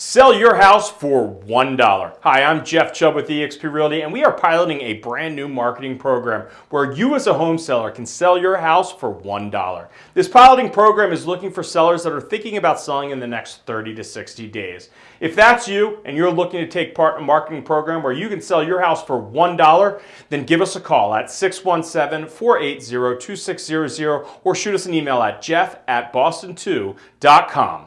Sell your house for $1. Hi, I'm Jeff Chubb with eXp Realty and we are piloting a brand new marketing program where you as a home seller can sell your house for $1. This piloting program is looking for sellers that are thinking about selling in the next 30 to 60 days. If that's you and you're looking to take part in a marketing program where you can sell your house for $1, then give us a call at 617-480-2600 or shoot us an email at jeff at boston2.com.